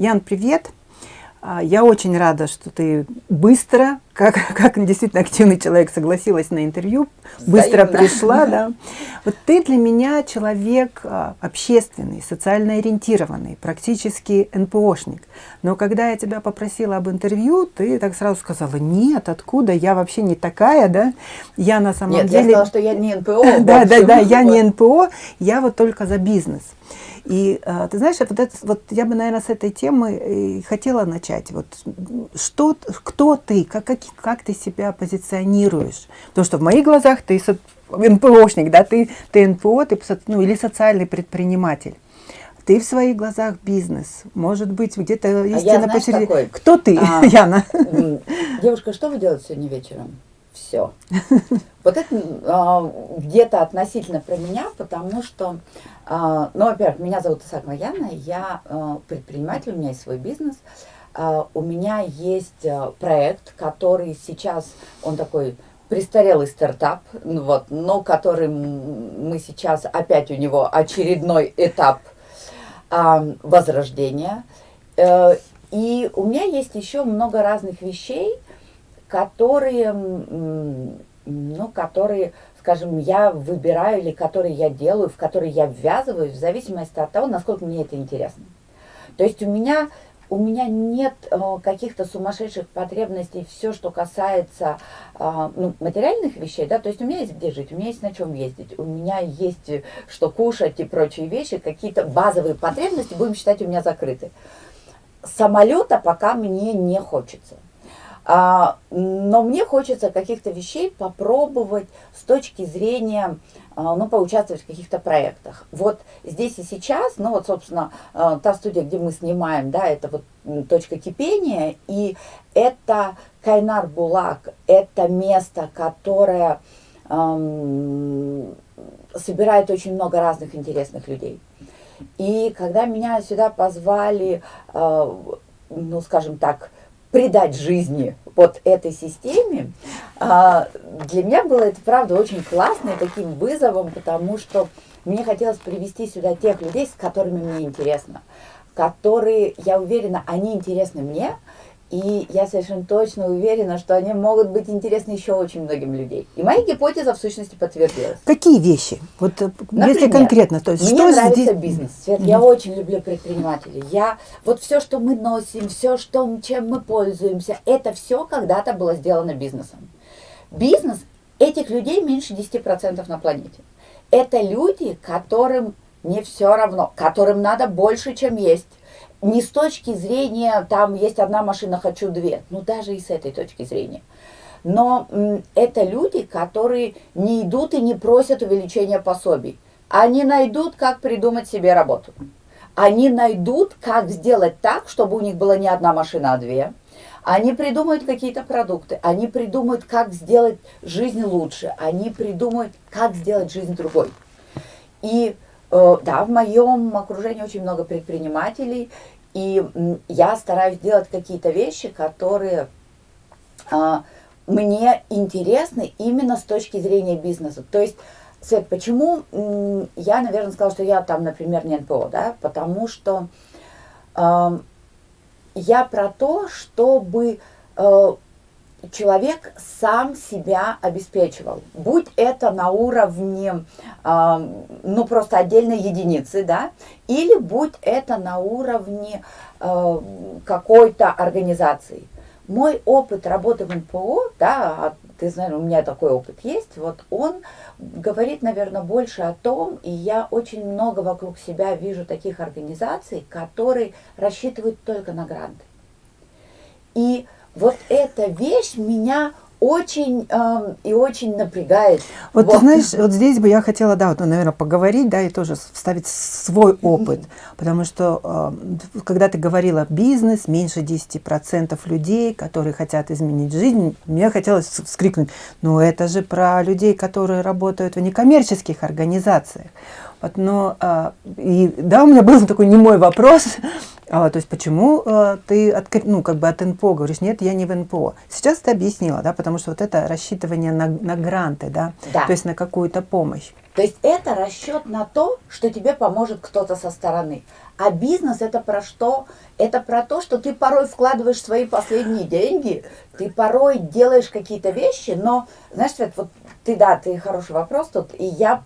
Ян, привет! А, я очень рада, что ты быстро, как, как действительно активный человек, согласилась на интервью, быстро Взаимно. пришла. Да. Вот ты для меня человек а, общественный, социально ориентированный, практически НПОшник. Но когда я тебя попросила об интервью, ты так сразу сказала, нет, откуда, я вообще не такая, да? Я на самом нет, деле... я сказала, что я не НПО. Да, да, да, я не НПО, я вот только за бизнес. И а, ты знаешь, вот, это, вот я бы, наверное, с этой темы и хотела начать. Вот что, кто ты, как, как, как ты себя позиционируешь? Потому что в моих глазах ты НПОшник, да, ты, ты НПО, ты, ну, или социальный предприниматель. Ты в своих глазах бизнес. Может быть, где-то истинно а посередине. Кто ты, а, Яна? Девушка, что вы делаете сегодня вечером? Все. Вот это а, где-то относительно про меня, потому что, а, ну, во-первых, меня зовут Исакова Яна, я а, предприниматель, у меня есть свой бизнес. А, у меня есть а, проект, который сейчас, он такой престарелый стартап, вот, но который мы сейчас, опять у него очередной этап возрождения. А, и у меня есть еще много разных вещей, которые, ну, которые, скажем, я выбираю или которые я делаю, в которые я ввязываюсь, в зависимости от того, насколько мне это интересно. То есть у меня, у меня нет э, каких-то сумасшедших потребностей, все, что касается э, ну, материальных вещей, да, то есть у меня есть где жить, у меня есть на чем ездить, у меня есть э, что кушать и прочие вещи, какие-то базовые потребности, будем считать, у меня закрыты. Самолета пока мне не хочется. А, но мне хочется каких-то вещей попробовать с точки зрения, а, ну, поучаствовать в каких-то проектах. Вот здесь и сейчас, ну, вот, собственно, а, та студия, где мы снимаем, да, это вот точка кипения, и это Кайнар Булак, это место, которое эм, собирает очень много разных интересных людей. И когда меня сюда позвали, э, ну, скажем так, придать жизни вот этой системе, а, для меня было это, правда, очень классно и таким вызовом, потому что мне хотелось привести сюда тех людей, с которыми мне интересно, которые, я уверена, они интересны мне, и я совершенно точно уверена, что они могут быть интересны еще очень многим людям. И моя гипотеза в сущности подтвердилась. Какие вещи? Вот э, Например, если конкретно, то есть мне что нравится здесь? бизнес. Свет, mm -hmm. Я очень люблю предпринимателей. Я вот все, что мы носим, все, что чем мы пользуемся, это все когда-то было сделано бизнесом. Бизнес этих людей меньше 10% на планете. Это люди, которым не все равно, которым надо больше, чем есть не с точки зрения, там есть одна машина, хочу две, ну даже и с этой точки зрения. Но это люди, которые не идут и не просят увеличения пособий. Они найдут, как придумать себе работу. Они найдут, как сделать так, чтобы у них была не одна машина, а две. Они придумают какие-то продукты, они придумают, как сделать жизнь лучше, они придумают, как сделать жизнь другой. И да, в моем окружении очень много предпринимателей, и я стараюсь делать какие-то вещи, которые а, мне интересны именно с точки зрения бизнеса. То есть, Свет, почему я, наверное, сказала, что я там, например, не НПО, да? Потому что э, я про то, чтобы э, человек сам себя обеспечивал. Будь это на уровне, э, ну, просто отдельной единицы, да, или будь это на уровне э, какой-то организации. Мой опыт работы в НПО, да, а ты знаешь, у меня такой опыт есть, вот он говорит, наверное, больше о том, и я очень много вокруг себя вижу таких организаций, которые рассчитывают только на гранты. И вот эта вещь меня очень э, и очень напрягает. Вот, вот ты знаешь, вот здесь бы я хотела, да, вот, наверное, поговорить, да, и тоже вставить свой опыт, потому что э, когда ты говорила бизнес, меньше 10% людей, которые хотят изменить жизнь, мне хотелось вскрикнуть, ну это же про людей, которые работают в некоммерческих организациях. Вот, но, э, и, да, у меня был такой немой вопрос, а, то есть почему а, ты от, ну, как бы от НПО говоришь, нет, я не в НПО. Сейчас ты объяснила, да, потому что вот это рассчитывание на, на гранты, да, да. то есть на какую-то помощь. То есть это расчет на то, что тебе поможет кто-то со стороны. А бизнес это про что? Это про то, что ты порой вкладываешь свои последние деньги, ты порой делаешь какие-то вещи, но, знаешь, Свет, вот ты, да, ты хороший вопрос тут, и я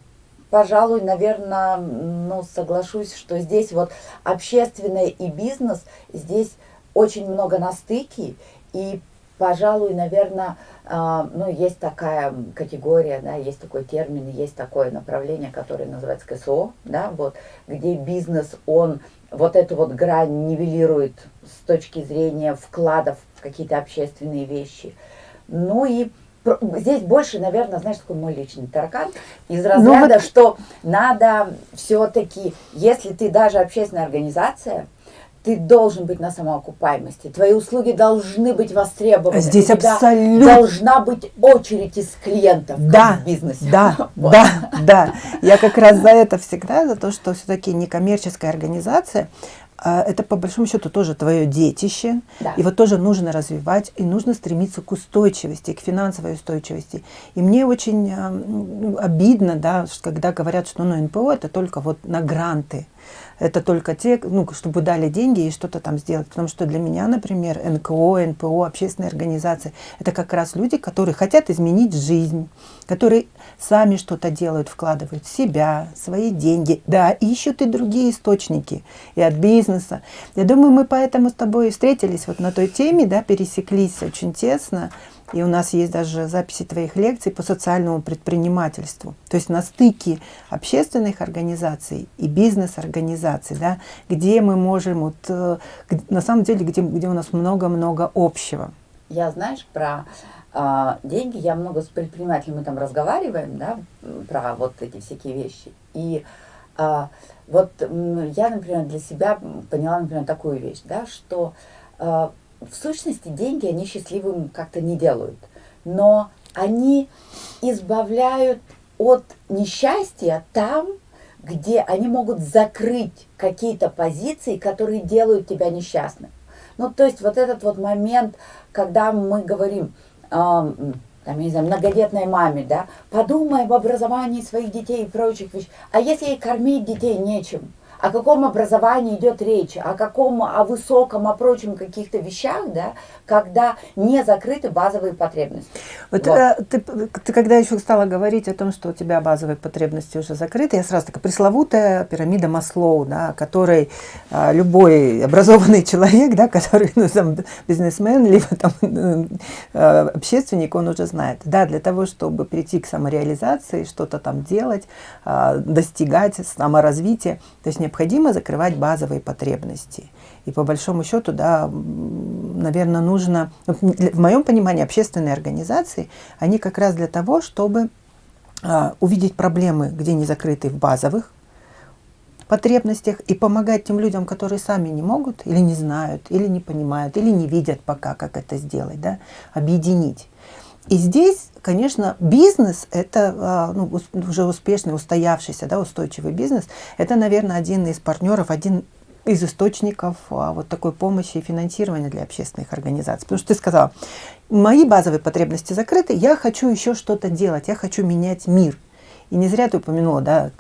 пожалуй, наверное, ну, соглашусь, что здесь вот общественное и бизнес, здесь очень много на стыке, и, пожалуй, наверное, э, ну, есть такая категория, да, есть такой термин, есть такое направление, которое называется КСО, да, вот, где бизнес, он вот эту вот грань нивелирует с точки зрения вкладов в какие-то общественные вещи. Ну и здесь больше, наверное, знаешь, такой мой личный таракан из ну разряда, вот... что надо все-таки, если ты даже общественная организация, ты должен быть на самоокупаемости. Твои услуги должны быть востребованы. Здесь абсолютно... Должна быть очередь из клиентов да, в бизнесе. Да, вот. да, да. Я как раз за это всегда, за то, что все-таки некоммерческая организация, это по большому счету тоже твое детище. Да. Его тоже нужно развивать, и нужно стремиться к устойчивости, к финансовой устойчивости. И мне очень э, обидно, да, когда говорят, что ну, НПО это только вот на гранты это только те, ну, чтобы дали деньги и что-то там сделать. Потому что для меня, например, НКО, НПО, общественные организации, это как раз люди, которые хотят изменить жизнь, которые сами что-то делают, вкладывают в себя, свои деньги, да, ищут и другие источники, и от бизнеса. Я думаю, мы поэтому с тобой встретились вот на той теме, да, пересеклись очень тесно, и у нас есть даже записи твоих лекций по социальному предпринимательству. То есть на стыке общественных организаций и бизнес-организаций, да, где мы можем, вот, э, на самом деле, где, где у нас много-много общего. Я, знаешь, про а, деньги, я много с предпринимателями там разговариваем, да, про вот эти всякие вещи. И а, вот я, например, для себя поняла, например, такую вещь, да, что а, в сущности деньги они счастливым как-то не делают, но они избавляют от несчастья там, где они могут закрыть какие-то позиции, которые делают тебя несчастным. Ну, то есть вот этот вот момент, когда мы говорим, э, там, я не знаю, многодетной маме, да, подумай об образовании своих детей и прочих вещей. А если ей кормить детей нечем? О каком образовании идет речь, о каком, о высоком, о прочем каких-то вещах, да, когда не закрыты базовые потребности. Вот, вот. Э, ты, ты когда еще стала говорить о том, что у тебя базовые потребности уже закрыты, я сразу такая пресловутая пирамида Маслоу, да, которой а, любой образованный человек, да, который ну, там, бизнесмен, либо там, а, общественник, он уже знает. Да, для того, чтобы прийти к самореализации, что-то там делать, а, достигать саморазвития, то есть необходимо закрывать базовые потребности. И по большому счету, да, наверное, нужно, в моем понимании, общественные организации, они как раз для того, чтобы а, увидеть проблемы, где не закрыты в базовых потребностях, и помогать тем людям, которые сами не могут, или не знают, или не понимают, или не видят пока, как это сделать, да, объединить. И здесь, конечно, бизнес, это а, ну, уже успешный, устоявшийся, да, устойчивый бизнес, это, наверное, один из партнеров, один из источников а, вот такой помощи и финансирования для общественных организаций. Потому что ты сказала, мои базовые потребности закрыты, я хочу еще что-то делать, я хочу менять мир. И не зря ты упомянула, да,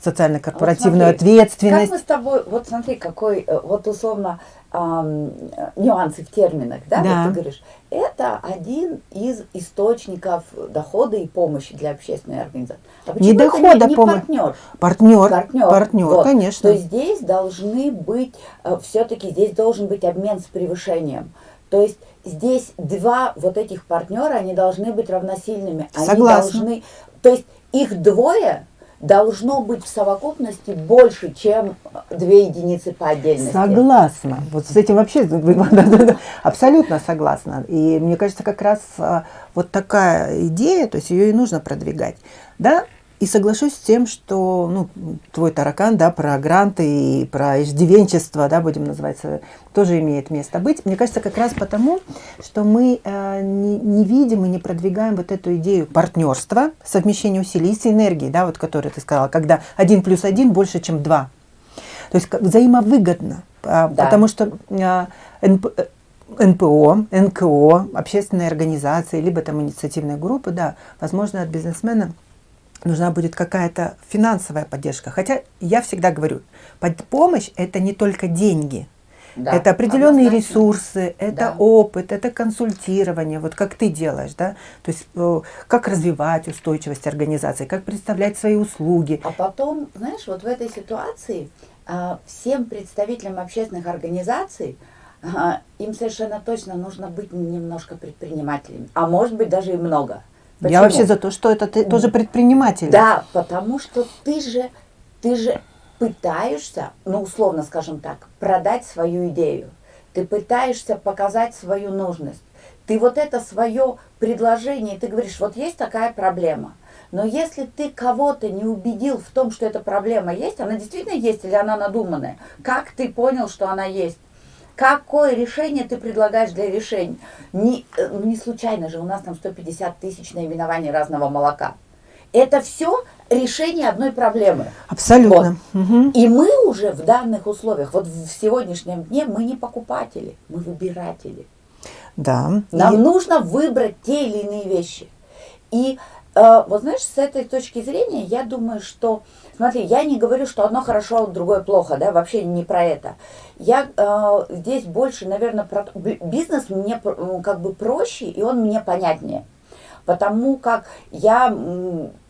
социально-корпоративную вот ответственность. Как мы с тобой, вот смотри, какой, э, вот условно, эм, нюансы в терминах, да, да. Вот ты говоришь, это один из источников дохода и помощи для общественной организации. А не дохода, не, не партнер? Партнер, партнер, партнер вот. конечно. То есть здесь должны быть, э, все-таки здесь должен быть обмен с превышением. То есть здесь два вот этих партнера, они должны быть равносильными. Они Согласна. должны, то есть их двое, должно быть в совокупности больше, чем две единицы по отдельности. Согласна. Вот с этим вообще абсолютно согласна. И мне кажется, как раз а, вот такая идея, то есть ее и нужно продвигать. Да, и соглашусь с тем, что ну, твой таракан, да, про гранты и про иждивенчество, да, будем называть, тоже имеет место быть. Мне кажется, как раз потому, что мы э, не, не видим и не продвигаем вот эту идею партнерства, совмещения усилий и синергии, да, вот которую ты сказала, когда один плюс один больше, чем два. То есть взаимовыгодно, а, да. потому что а, НП, НПО, НКО, общественные организации, либо там инициативные группы, да, возможно, от бизнесмена нужна будет какая-то финансовая поддержка. Хотя я всегда говорю, помощь – это не только деньги. Да, это определенные ресурсы, это да. опыт, это консультирование, вот как ты делаешь, да, то есть э, как развивать устойчивость организации, как представлять свои услуги. А потом, знаешь, вот в этой ситуации а, всем представителям общественных организаций а, им совершенно точно нужно быть немножко предпринимателями, а может быть даже и много. Почему? Я вообще за то, что это ты тоже предприниматель. Да, потому что ты же, ты же пытаешься, ну условно скажем так, продать свою идею. Ты пытаешься показать свою нужность. Ты вот это свое предложение, ты говоришь, вот есть такая проблема. Но если ты кого-то не убедил в том, что эта проблема есть, она действительно есть или она надуманная, как ты понял, что она есть? Какое решение ты предлагаешь для решения? Не, э, ну, не случайно же у нас там 150 тысяч наименований разного молока. Это все решение одной проблемы. Абсолютно. Вот. Угу. И мы уже в данных условиях, вот в сегодняшнем дне, мы не покупатели, мы выбиратели. Да. Нам и... нужно выбрать те или иные вещи. И э, вот знаешь, с этой точки зрения, я думаю, что, смотри, я не говорю, что одно хорошо, а другое плохо, да, вообще не про это. Я э, здесь больше, наверное, про бизнес мне как бы проще, и он мне понятнее. Потому как я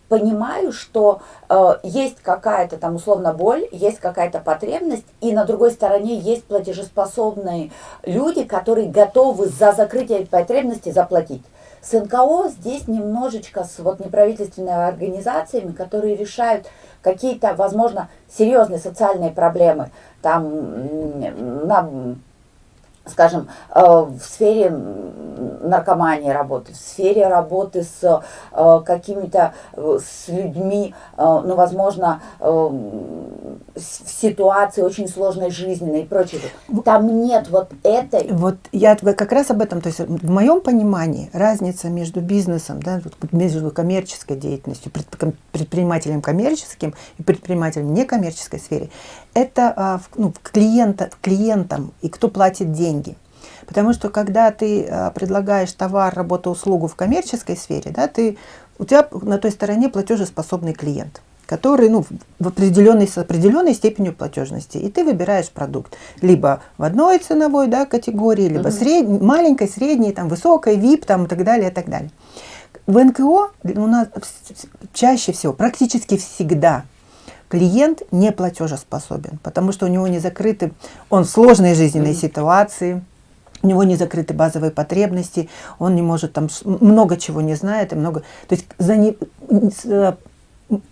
понимаю, что э, есть какая-то там условно боль, есть какая-то потребность, и на другой стороне есть платежеспособные люди, которые готовы за закрытие этой потребности заплатить. С НКО здесь немножечко с вот неправительственными организациями, которые решают какие-то, возможно, серьезные социальные проблемы. Там на скажем, э, в сфере наркомании работы, в сфере работы с э, какими-то, э, с людьми, ну, возможно, в ситуации очень сложной жизненной и прочее. Там нет вот этой... Вот я как раз об этом, то есть в моем понимании разница между бизнесом, да, между коммерческой деятельностью, предпринимателем коммерческим и предпринимателем некоммерческой сфере, это а, ну, клиента, клиентам и кто платит деньги. Потому что когда ты а, предлагаешь товар, работу, услугу в коммерческой сфере, да, ты, у тебя на той стороне платежеспособный клиент который ну, в определенной, с определенной степенью платежности. И ты выбираешь продукт либо в одной ценовой да, категории, либо угу. сред... маленькой, средней, там, высокой, VIP там, и так далее, и так далее. В НКО у нас чаще всего, практически всегда клиент не платежеспособен, потому что у него не закрыты, он в сложной жизненной mm -hmm. ситуации, у него не закрыты базовые потребности, он не может там много чего не знает и много, то есть за не, э,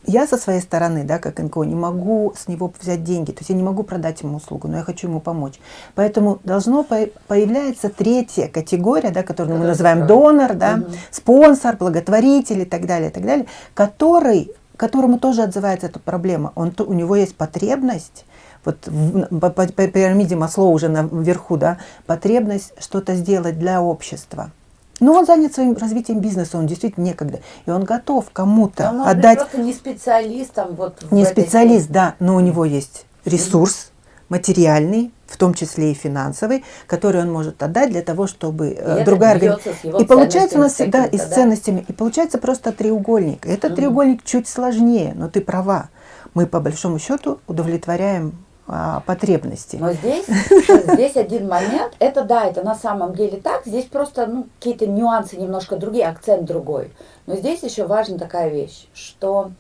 я со своей стороны, да, как НКО, не могу с него взять деньги, то есть я не могу продать ему услугу, но я хочу ему помочь. Поэтому должно по появляться третья категория, да, которую мы называем донор, да, угу. спонсор, благотворитель и так далее, и так далее, который которому тоже отзывается эта проблема. Он, у него есть потребность, вот в, по, по, по пирамиде Масло уже наверху, да, потребность что-то сделать для общества. Но он занят своим развитием бизнеса, он действительно некогда. И он готов кому-то отдать... просто не специалистом. Вот не специалист, да, но у него есть ресурс материальный, в том числе и финансовый, который он может отдать для того, чтобы и э, другая организация... И получается у нас, да, и с ценностями. И получается просто треугольник. Этот угу. треугольник чуть сложнее, но ты права. Мы по большому счету удовлетворяем а, потребности. Но здесь, здесь один момент, это да, это на самом деле так, здесь просто ну, какие-то нюансы немножко другие, акцент другой. Но здесь еще важна такая вещь, что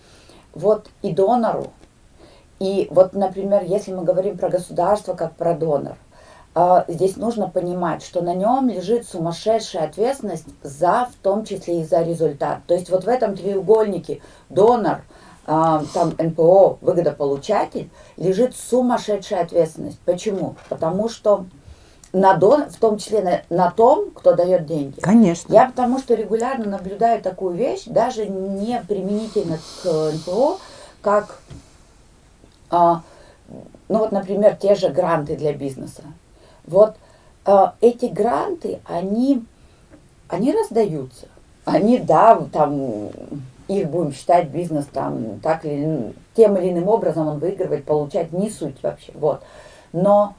вот и донору, и вот, например, если мы говорим про государство как про донор, а, здесь нужно понимать, что на нем лежит сумасшедшая ответственность за, в том числе и за результат. То есть вот в этом треугольнике донор, а, там НПО, выгодополучатель, лежит сумасшедшая ответственность. Почему? Потому что на дон, в том числе на, на том, кто дает деньги. Конечно. Я потому что регулярно наблюдаю такую вещь, даже не применительно к НПО, как ну вот, например, те же гранты для бизнеса. Вот а, эти гранты, они, они раздаются. Они, да, там, их будем считать бизнес там так или тем или иным образом он выигрывает, получать, не суть вообще. Вот. Но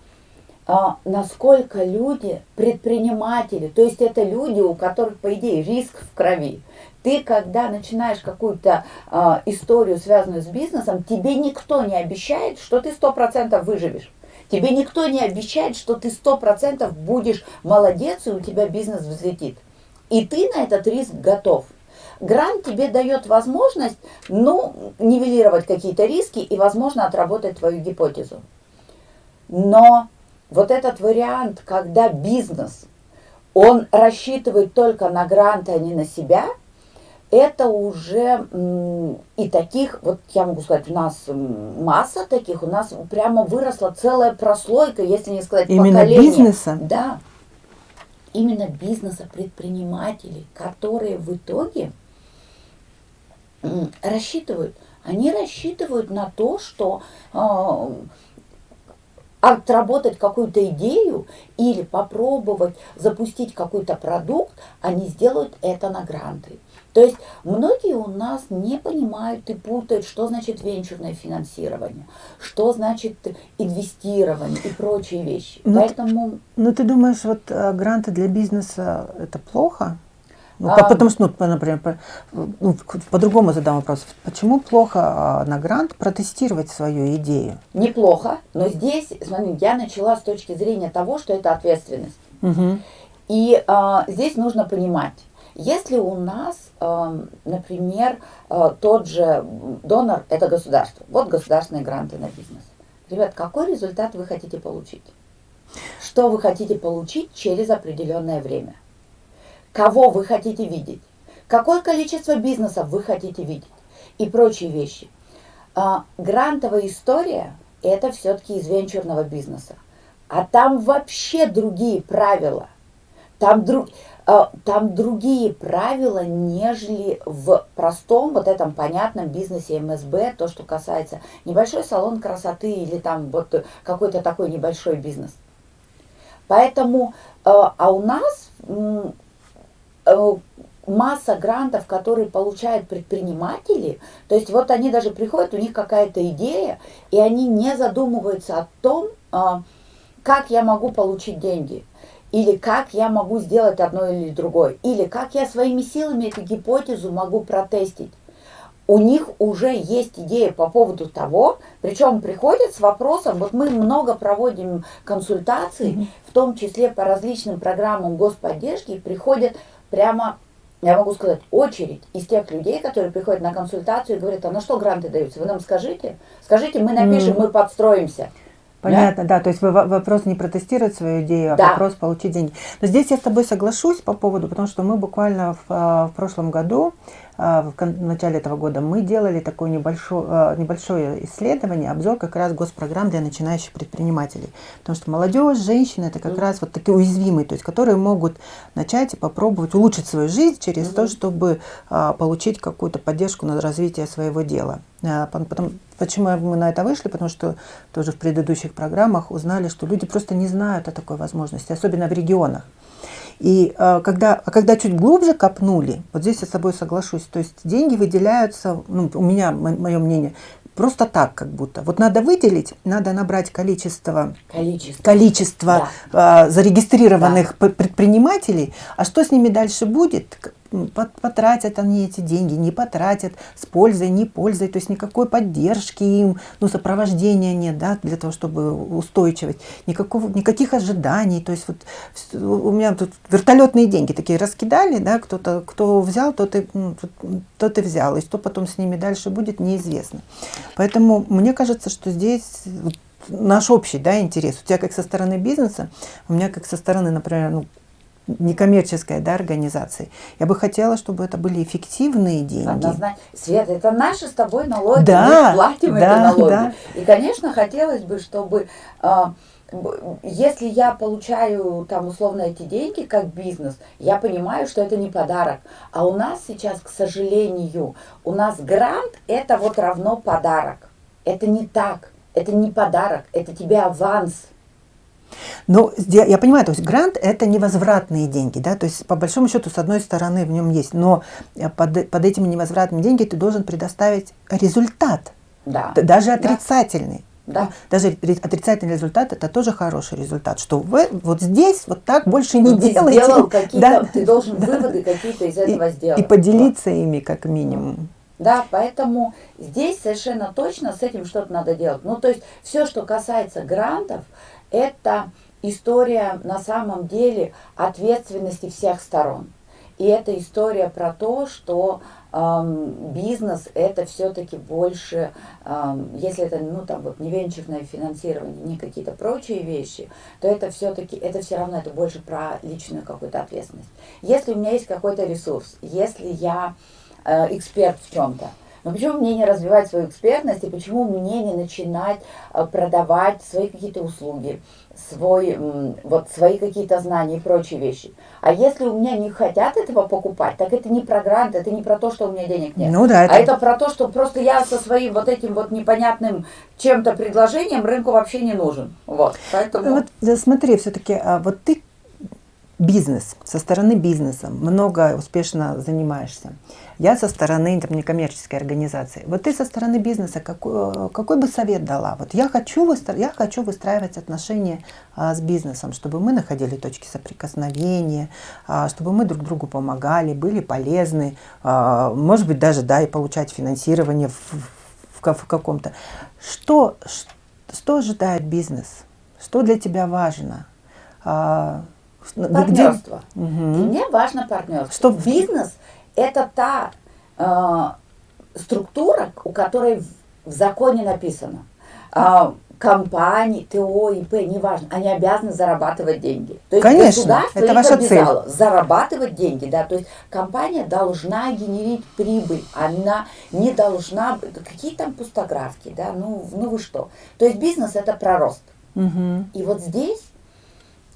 а, насколько люди, предприниматели, то есть это люди, у которых, по идее, риск в крови, Ты, когда начинаешь какую-то э, историю, связанную с бизнесом, тебе никто не обещает, что ты сто процентов выживешь. Тебе никто не обещает, что ты сто процентов будешь молодец, и у тебя бизнес взлетит. И ты на этот риск готов. Грант тебе дает возможность, ну, нивелировать какие-то риски и, возможно, отработать твою гипотезу. Но вот этот вариант, когда бизнес, он рассчитывает только на гранты, а не на себя, это уже и таких, вот я могу сказать, у нас масса таких, у нас прямо выросла целая прослойка, если не сказать Именно поколение. бизнеса? Да, именно бизнеса, предпринимателей, которые в итоге рассчитывают, они рассчитывают на то, что э, отработать какую-то идею или попробовать запустить какой-то продукт, они сделают это на гранты. То есть многие у нас не понимают и путают, что значит венчурное финансирование, что значит инвестирование и прочие вещи. Ну, Поэтому... Ну ты думаешь, вот э, гранты для бизнеса это плохо? Ну, а, потому что, ну, например, по, ну, по-другому задам вопрос. Почему плохо а, на грант протестировать свою идею? Неплохо, но здесь, смотри, я начала с точки зрения того, что это ответственность. Угу. И а, здесь нужно понимать, если у нас, а, например, а, тот же донор – это государство, вот государственные гранты на бизнес. Ребят, какой результат вы хотите получить? Что вы хотите получить через определенное время? кого вы хотите видеть, какое количество бизнесов вы хотите видеть и прочие вещи. А, грантовая история – это все-таки из венчурного бизнеса. А там вообще другие правила. Там, друг, там другие правила, нежели в простом, вот этом понятном бизнесе МСБ, то, что касается небольшой салон красоты или там вот какой-то такой небольшой бизнес. Поэтому, а, а у нас Э, масса грантов, которые получают предприниматели, то есть вот они даже приходят, у них какая-то идея, и они не задумываются о том, как я могу получить деньги, или как я могу сделать одно или другое, или как я своими силами эту гипотезу могу протестить. У них уже есть идея по поводу того, причем приходят с вопросом, вот мы много проводим консультаций, mm -hmm. в том числе по различным программам господдержки, приходят прямо, я могу сказать, очередь из тех людей, которые приходят на консультацию и говорят, а на что гранты даются? Вы нам скажите? Скажите, мы напишем, mm. мы подстроимся. Понятно, да? да, то есть вопрос не протестировать свою идею, а да. вопрос получить деньги. Но здесь я с тобой соглашусь по поводу, потому что мы буквально в, а, в прошлом году в начале этого года мы делали такое небольшое, а, небольшое исследование, обзор как раз госпрограмм для начинающих предпринимателей. Потому что молодежь, женщины, это как mm. раз вот такие уязвимые, то есть которые могут начать и попробовать улучшить свою жизнь через mm. то, чтобы а, получить какую-то поддержку на развитие своего дела. Потом, почему мы на это вышли? Потому что тоже в предыдущих программах узнали, что люди просто не знают о такой возможности, особенно в регионах. И э, когда, а когда чуть глубже копнули, вот здесь я с собой соглашусь, то есть деньги выделяются, ну, у меня, мое мнение, просто так как будто. Вот надо выделить, надо набрать количество, количество, количество да. э, зарегистрированных да. предпринимателей, а что с ними дальше будет, потратят они эти деньги, не потратят, с пользой, не пользой, то есть никакой поддержки им, ну, сопровождения нет, да, для того, чтобы устойчивать, никакого, никаких ожиданий, то есть вот у меня тут вертолетные деньги такие раскидали, да, кто-то, кто взял, тот и, ну, тот и взял, и что потом с ними дальше будет, неизвестно. Поэтому мне кажется, что здесь наш общий да, интерес. У тебя как со стороны бизнеса, у меня как со стороны, например, ну, некоммерческой да, организации. Я бы хотела, чтобы это были эффективные деньги. Однозначно. Света, это наши с тобой налоги, да, мы платим да, эти налоги. Да. И, конечно, хотелось бы, чтобы, а, если я получаю там условно эти деньги как бизнес, я понимаю, что это не подарок. А у нас сейчас, к сожалению, у нас грант это вот равно подарок. Это не так. Это не подарок, это тебе аванс. Ну, я понимаю, то есть грант – это невозвратные деньги, да, то есть по большому счету, с одной стороны, в нем есть, но э, под, под этими невозвратными деньгами ты должен предоставить результат, да. даже отрицательный. Да. Даже отрицательный результат это тоже хороший результат, что вы вот здесь вот так больше не ты делаете. Сделал какие-то, да, ты должен да, выводы какие-то из этого и, сделать. И поделиться вот. ими как минимум. Да, поэтому здесь совершенно точно с этим что-то надо делать. Ну, то есть все, что касается грантов, это история на самом деле ответственности всех сторон. И это история про то, что эм, бизнес это все-таки больше, эм, если это ну там вот не венчурное финансирование, не какие-то прочие вещи, то это все-таки это все равно это больше про личную какую-то ответственность. Если у меня есть какой-то ресурс, если я э, эксперт в чем-то, но почему мне не развивать свою экспертность и почему мне не начинать э, продавать свои какие-то услуги, свой, вот свои какие-то знания и прочие вещи. А если у меня не хотят этого покупать, так это не про грант, это не про то, что у меня денег нет. Ну, да, это... А это про то, что просто я со своим вот этим вот непонятным чем-то предложением рынку вообще не нужен. Вот, поэтому... Вот смотри, все-таки, а вот ты бизнес, со стороны бизнеса много успешно занимаешься. Я со стороны там, некоммерческой организации. Вот ты со стороны бизнеса какой, какой бы совет дала? Вот я хочу, выстра... я хочу выстраивать отношения а, с бизнесом, чтобы мы находили точки соприкосновения, а, чтобы мы друг другу помогали, были полезны, а, может быть даже да, и получать финансирование в, в, в каком-то. Что, что ожидает бизнес? Что для тебя важно? Партнерство. Угу. мне важно партнерство. Что бизнес это та э, структура, у которой в, в законе написано. Э, компании, ТО, ИП, неважно, они обязаны зарабатывать деньги. То есть Конечно, государство это ваша цель. зарабатывать деньги, да, то есть компания должна генерить прибыль, она не должна, какие там пустографки, да, ну, ну вы что. То есть бизнес это про рост. Угу. И вот здесь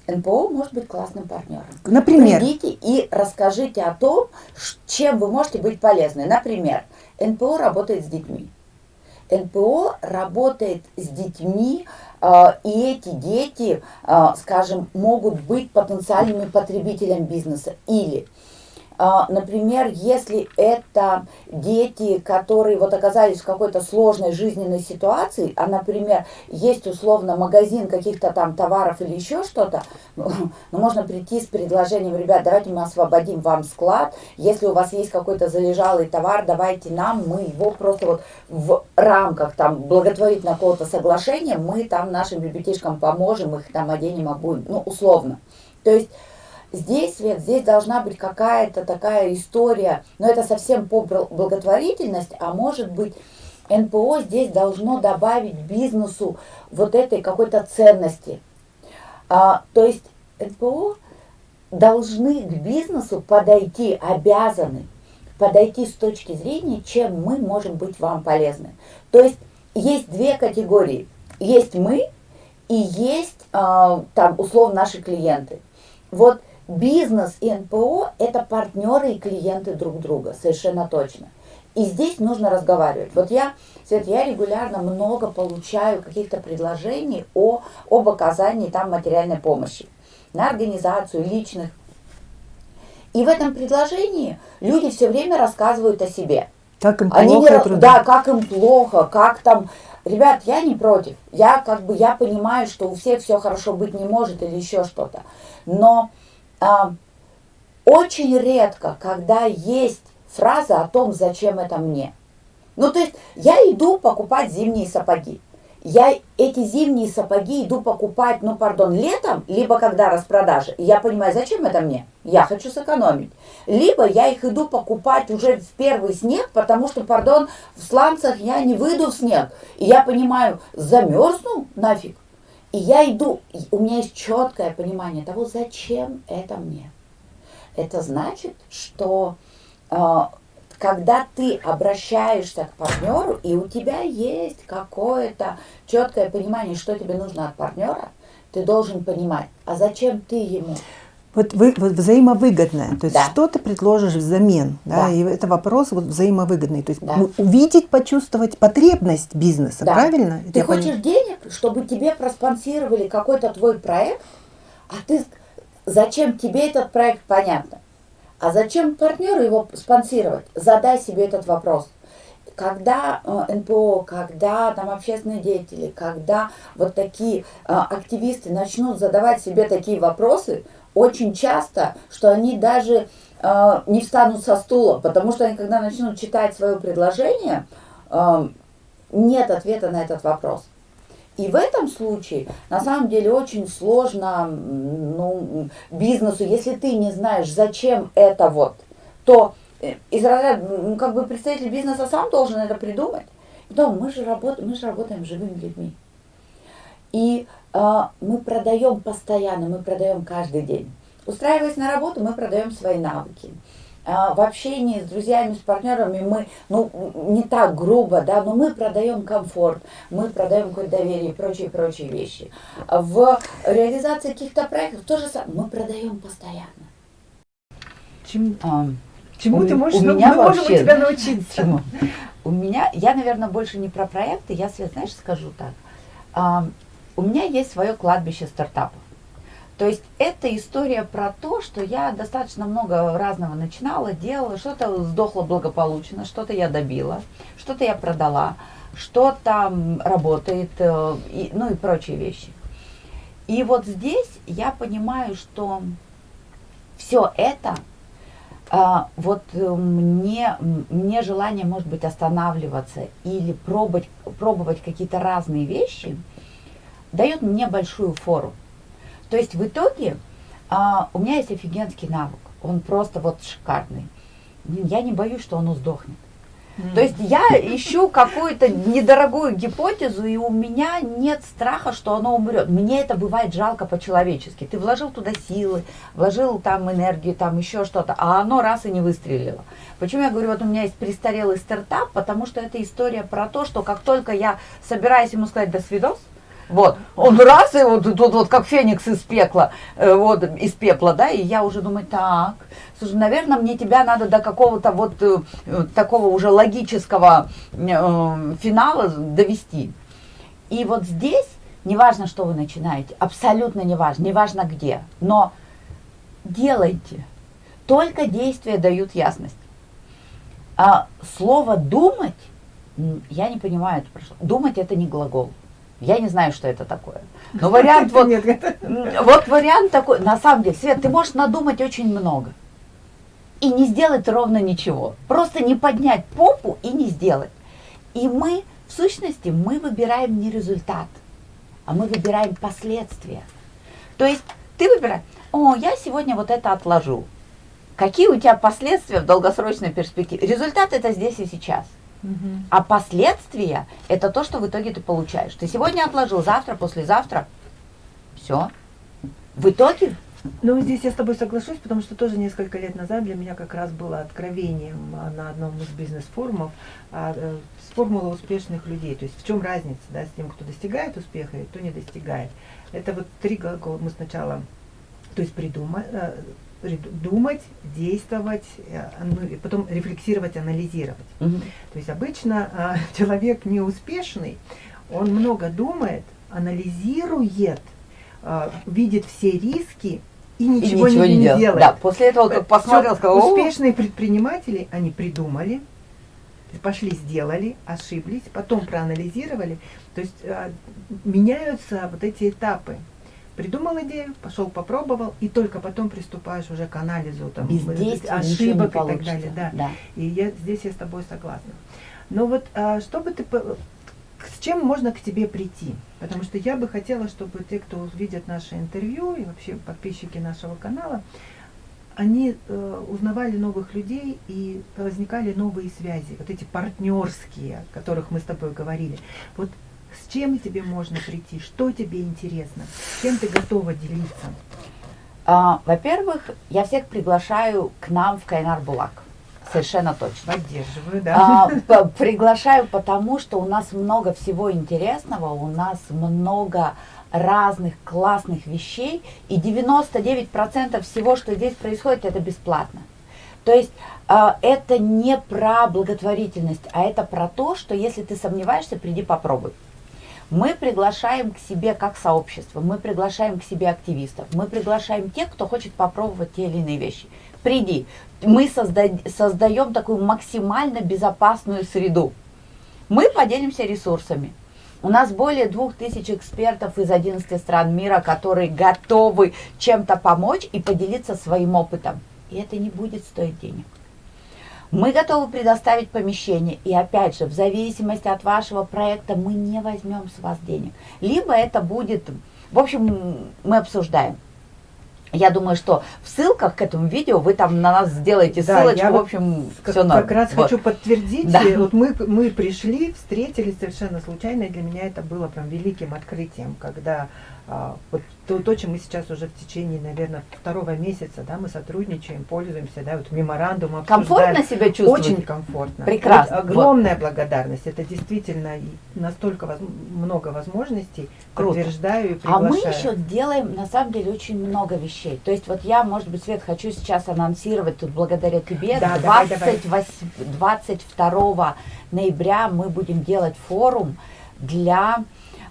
НПО может быть классным партнером. Например? Придите и расскажите о том, чем вы можете быть полезны. Например, НПО работает с детьми. НПО работает с детьми, э, и эти дети, э, скажем, могут быть потенциальными потребителями бизнеса. Или а, например, если это дети, которые вот оказались в какой-то сложной жизненной ситуации, а, например, есть условно магазин каких-то там товаров или еще что-то, ну, ну, можно прийти с предложением, ребят, давайте мы освободим вам склад, если у вас есть какой-то залежалый товар, давайте нам, мы его просто вот в рамках там благотворительного какого-то соглашения, мы там нашим ребятишкам поможем, их там оденем, обуем, ну, условно. То есть Здесь, Свет, здесь должна быть какая-то такая история, но это совсем по благотворительность, а может быть НПО здесь должно добавить бизнесу вот этой какой-то ценности. А, то есть НПО должны к бизнесу подойти, обязаны подойти с точки зрения, чем мы можем быть вам полезны. То есть есть две категории. Есть мы и есть э, там условно наши клиенты. Вот Бизнес и НПО – это партнеры и клиенты друг друга, совершенно точно. И здесь нужно разговаривать. Вот я, Свет, я регулярно много получаю каких-то предложений о, об оказании там материальной помощи на организацию личных. И в этом предложении люди все время рассказывают о себе. Как им Они плохо? Не, да, как им плохо, как там... Ребят, я не против. Я как бы, я понимаю, что у всех все хорошо быть не может или еще что-то. Но а, очень редко, когда есть фраза о том, зачем это мне. Ну, то есть я иду покупать зимние сапоги. Я эти зимние сапоги иду покупать, ну, пардон, летом, либо когда распродажа. И я понимаю, зачем это мне? Я хочу сэкономить. Либо я их иду покупать уже в первый снег, потому что, пардон, в сланцах я не выйду в снег. И я понимаю, замерзну нафиг. И я иду, у меня есть четкое понимание того, зачем это мне. Это значит, что э, когда ты обращаешься к партнеру, и у тебя есть какое-то четкое понимание, что тебе нужно от партнера, ты должен понимать, а зачем ты ему? Вот, вы, вот взаимовыгодное, то есть да. что ты предложишь взамен, да, да. и это вопрос вот взаимовыгодный, то есть да. увидеть, почувствовать потребность бизнеса, да. правильно? Ты Я хочешь поним... денег, чтобы тебе проспонсировали какой-то твой проект, а ты зачем тебе этот проект понятно, а зачем партнеру его спонсировать? Задай себе этот вопрос. когда э, НПО, когда там общественные деятели, когда вот такие э, активисты начнут задавать себе такие вопросы, очень часто, что они даже э, не встанут со стула, потому что они, когда начнут читать свое предложение, э, нет ответа на этот вопрос. И в этом случае, на самом деле, очень сложно ну, бизнесу, если ты не знаешь, зачем это вот, то э, из ну, как бы представитель бизнеса сам должен это придумать. Потом мы же работаем, мы же работаем с живыми людьми. И э, мы продаем постоянно, мы продаем каждый день. Устраиваясь на работу, мы продаем свои навыки. А, в общении с друзьями, с партнерами мы, ну, не так грубо, да, но мы продаем комфорт, мы продаем какое-то доверие и прочие, прочие вещи. В реализации каких-то проектов тоже самое, мы продаем постоянно. Чем, а, чему у, ты можешь, у ну, меня мы вообще, можем у тебя научиться? Чему? У меня, я, наверное, больше не про проекты, я, Свет, знаешь, скажу так. У меня есть свое кладбище стартапов. То есть это история про то, что я достаточно много разного начинала, делала, что-то сдохло благополучно, что-то я добила, что-то я продала, что-то работает, э, и, ну и прочие вещи. И вот здесь я понимаю, что все это, а, вот э, мне, мне желание, может быть, останавливаться или пробовать, пробовать какие-то разные вещи, дает мне большую фору. То есть в итоге а, у меня есть офигенский навык. Он просто вот шикарный. Я не боюсь, что он сдохнет. Mm. То есть я ищу какую-то недорогую гипотезу, и у меня нет страха, что оно умрет. Мне это бывает жалко по-человечески. Ты вложил туда силы, вложил там энергию, там еще что-то, а оно раз и не выстрелило. Почему я говорю, вот у меня есть престарелый стартап, потому что это история про то, что как только я собираюсь ему сказать «до свидос», вот, он раз, и вот тут вот как феникс из пекла, э, вот, из пепла, да, и я уже думаю, так, слушай, наверное, мне тебя надо до какого-то вот э, такого уже логического э, финала довести. И вот здесь, неважно, что вы начинаете, абсолютно неважно, неважно где, но делайте. Только действия дают ясность. А слово «думать», я не понимаю это. Думать – это не глагол. Я не знаю, что это такое. Но вариант вот, вот вариант такой, на самом деле, Свет, ты можешь надумать очень много. И не сделать ровно ничего. Просто не поднять попу и не сделать. И мы, в сущности, мы выбираем не результат, а мы выбираем последствия. То есть ты выбираешь, о, я сегодня вот это отложу. Какие у тебя последствия в долгосрочной перспективе? Результат это здесь и сейчас. А последствия – это то, что в итоге ты получаешь. Ты сегодня отложил, завтра, послезавтра. Все. В итоге ну, здесь я с тобой соглашусь, потому что тоже несколько лет назад для меня как раз было откровением на одном из бизнес-форумов а, э, с формулы успешных людей. То есть в чем разница да, с тем, кто достигает успеха и кто не достигает. Это вот три глагола мы сначала, то есть придумать, э, думать, действовать, э, ну, и потом рефлексировать, анализировать. Угу. То есть обычно а, человек неуспешный, он много думает, анализирует, а, видит все риски и ничего, и ничего не, не делает. делает. Да, после этого как посмотрел, сказал, успешные предприниматели, они придумали, пошли, сделали, ошиблись, потом проанализировали. То есть а, меняются вот эти этапы придумал идею, пошел попробовал, и только потом приступаешь уже к анализу там, ошибок и так далее. Да. Да. И я, здесь я с тобой согласна. Но вот а, чтобы ты с чем можно к тебе прийти? Потому что я бы хотела, чтобы те, кто увидят наше интервью и вообще подписчики нашего канала, они э, узнавали новых людей и возникали новые связи, вот эти партнерские, о которых мы с тобой говорили. Вот с чем тебе можно прийти? Что тебе интересно? Чем ты готова делиться? А, Во-первых, я всех приглашаю к нам в Кайнар Булак. Совершенно точно. Поддерживаю, да. А, приглашаю, потому что у нас много всего интересного, у нас много разных классных вещей, и 99% всего, что здесь происходит, это бесплатно. То есть э, это не про благотворительность, а это про то, что если ты сомневаешься, приди попробуй. Мы приглашаем к себе как сообщество, мы приглашаем к себе активистов, мы приглашаем тех, кто хочет попробовать те или иные вещи. Приди. Мы созда создаем такую максимально безопасную среду. Мы поделимся ресурсами. У нас более двух тысяч экспертов из 11 стран мира, которые готовы чем-то помочь и поделиться своим опытом. И это не будет стоить денег. Мы готовы предоставить помещение, и опять же, в зависимости от вашего проекта мы не возьмем с вас денег. Либо это будет, в общем, мы обсуждаем. Я думаю, что в ссылках к этому видео вы там на нас сделаете да, ссылочку, я в общем, как, все норм. Как раз вот. хочу подтвердить, да. вот мы, мы пришли, встретились совершенно случайно, и для меня это было прям великим открытием, когда а, вот то, то, чем мы сейчас уже в течение, наверное, второго месяца, да, мы сотрудничаем, пользуемся, да, вот меморандум обсуждаем. Комфортно себя чувствуете? Очень комфортно. Прекрасно. Вот огромная вот. благодарность. Это действительно настолько воз, много возможностей. Круто. Подтверждаю и приглашаю. А мы еще делаем, на самом деле, очень много вещей. То есть вот я, может быть, Свет, хочу сейчас анонсировать тут благодаря тебе. Да, 28, давай, давай. 22 ноября мы будем делать форум для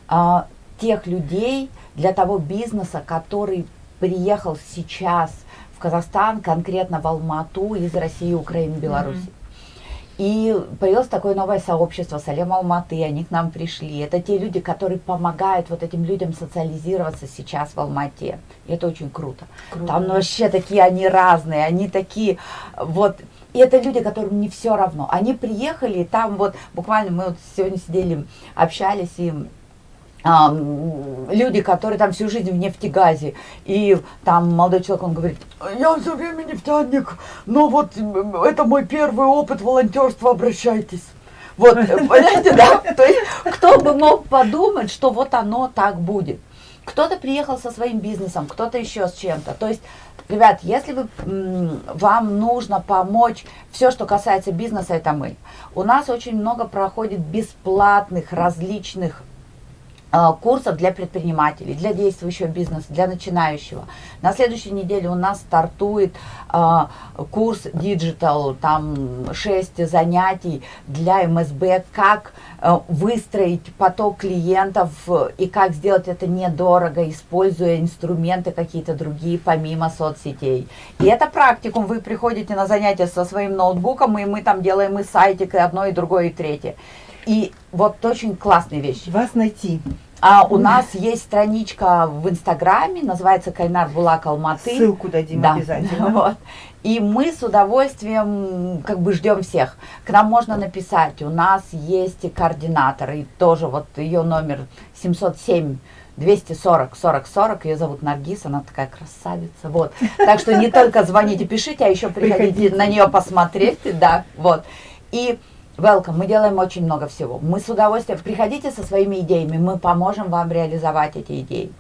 а, тех людей, для того бизнеса, который приехал сейчас в Казахстан, конкретно в Алмату из России, Украины, Беларуси. Mm -hmm. И появилось такое новое сообщество Салем Алматы, они к нам пришли. Это те люди, которые помогают вот этим людям социализироваться сейчас в Алмате. И это очень круто. круто. Там вообще такие они разные, они такие вот... И это люди, которым не все равно. Они приехали, там вот буквально мы вот сегодня сидели, общались, и а, люди, которые там всю жизнь в нефтегазе, и там молодой человек, он говорит, я все время нефтяник, но вот это мой первый опыт волонтерства, обращайтесь. Вот, понимаете, да? То есть, кто бы мог подумать, что вот оно так будет. Кто-то приехал со своим бизнесом, кто-то еще с чем-то. То есть, ребят, если вы, вам нужно помочь, все, что касается бизнеса, это мы. У нас очень много проходит бесплатных различных курсов для предпринимателей, для действующего бизнеса, для начинающего. На следующей неделе у нас стартует э, курс Digital, там 6 занятий для МСБ, как э, выстроить поток клиентов и как сделать это недорого, используя инструменты какие-то другие, помимо соцсетей. И это практикум, вы приходите на занятия со своим ноутбуком, и мы там делаем и сайтик, и одно, и другое, и третье. И вот очень классные вещи. Вас найти. А у нас есть страничка в Инстаграме, называется Кайнар Булак Алматы. Ссылку дадим да. обязательно. Вот. И мы с удовольствием как бы ждем всех. К нам можно написать, у нас есть координатор, и тоже вот ее номер 707 240 40 40, ее зовут Наргиз, она такая красавица, вот. Так что не только звоните, пишите, а еще приходите, приходите. на нее посмотреть, да, вот. И Welcome, мы делаем очень много всего. Мы с удовольствием, приходите со своими идеями, мы поможем вам реализовать эти идеи.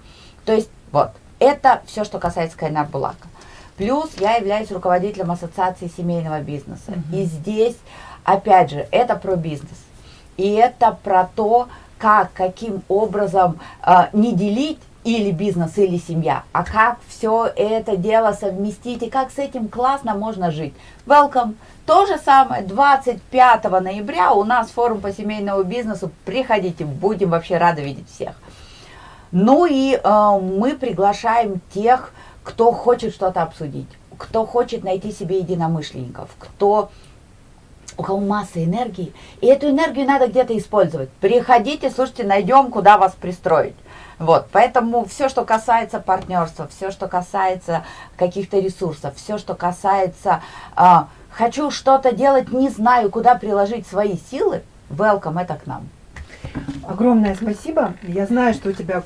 То есть, вот, это все, что касается Кайнар Булака. Плюс я являюсь руководителем Ассоциации семейного бизнеса. -hmm. И здесь, опять же, это про бизнес. И это про то, как, каким образом э, не делить или бизнес, или семья, а как все это дело совместить и как с этим классно можно жить. Welcome! То же самое 25 ноября у нас форум по семейному бизнесу. Приходите, будем вообще рады видеть всех. Ну и э, мы приглашаем тех, кто хочет что-то обсудить, кто хочет найти себе единомышленников, кто у кого масса энергии, и эту энергию надо где-то использовать. Приходите, слушайте, найдем, куда вас пристроить. Вот, поэтому все, что касается партнерства, все, что касается каких-то ресурсов, все, что касается э, хочу что-то делать, не знаю, куда приложить свои силы, welcome, это к нам. Огромное спасибо. Я знаю, что у тебя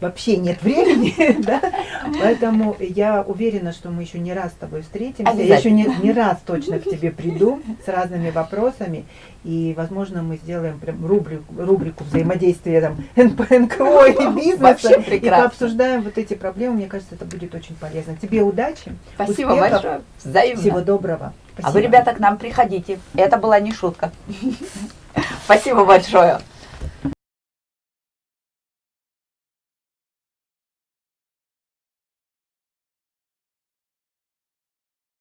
вообще нет времени, да? поэтому я уверена, что мы еще не раз с тобой встретимся. Я еще не, не раз точно к тебе приду с разными вопросами. И, возможно, мы сделаем прям рубрику, рубрику взаимодействия там, НПНКО и бизнеса. И пообсуждаем вот эти проблемы. Мне кажется, это будет очень полезно. Тебе удачи. Спасибо успехов, большое. Взаимно. Всего доброго. Спасибо. А вы, ребята, к нам приходите. Это была не шутка. Спасибо большое.